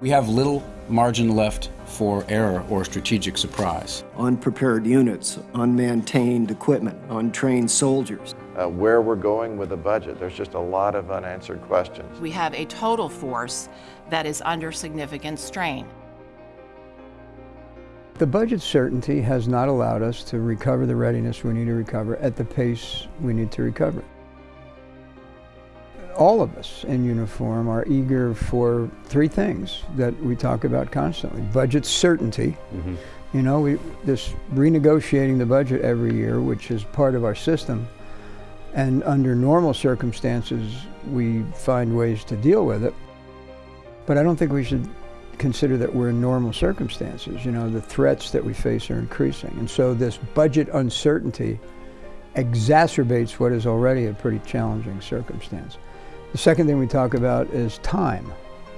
We have little margin left for error or strategic surprise. Unprepared units, unmaintained equipment, untrained soldiers. Uh, where we're going with the budget, there's just a lot of unanswered questions. We have a total force that is under significant strain. The budget certainty has not allowed us to recover the readiness we need to recover at the pace we need to recover all of us in uniform are eager for three things that we talk about constantly. Budget certainty. Mm -hmm. You know, we, this renegotiating the budget every year, which is part of our system. And under normal circumstances, we find ways to deal with it. But I don't think we should consider that we're in normal circumstances. You know, the threats that we face are increasing. And so this budget uncertainty exacerbates what is already a pretty challenging circumstance. The second thing we talk about is time.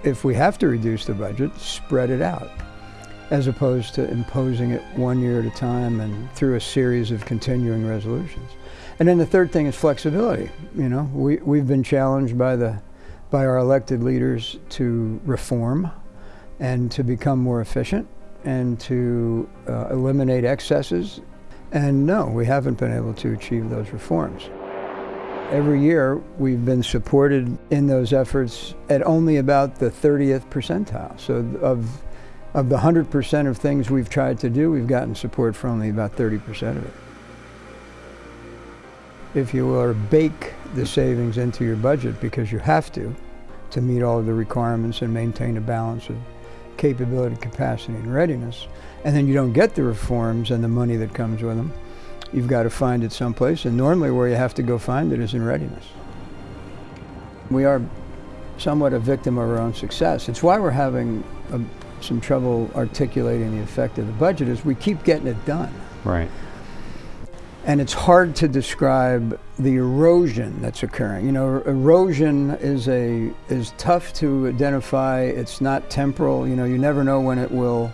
If we have to reduce the budget, spread it out, as opposed to imposing it one year at a time and through a series of continuing resolutions. And then the third thing is flexibility. You know, we, we've been challenged by, the, by our elected leaders to reform and to become more efficient and to uh, eliminate excesses. And no, we haven't been able to achieve those reforms. Every year, we've been supported in those efforts at only about the 30th percentile. So of, of the 100% of things we've tried to do, we've gotten support for only about 30% of it. If you will, bake the savings into your budget because you have to, to meet all of the requirements and maintain a balance of capability, capacity, and readiness, and then you don't get the reforms and the money that comes with them, you've got to find it someplace, and normally where you have to go find it is in readiness. We are somewhat a victim of our own success. It's why we're having a, some trouble articulating the effect of the budget is we keep getting it done. Right. And it's hard to describe the erosion that's occurring. You know, er, erosion is a is tough to identify. It's not temporal. You know, you never know when it will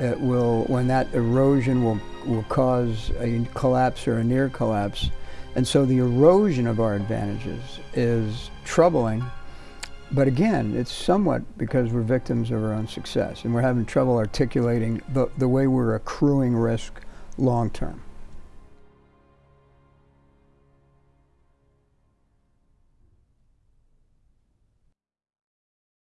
it will when that erosion will will cause a collapse or a near collapse. And so the erosion of our advantages is troubling. But again, it's somewhat because we're victims of our own success and we're having trouble articulating the, the way we're accruing risk long term.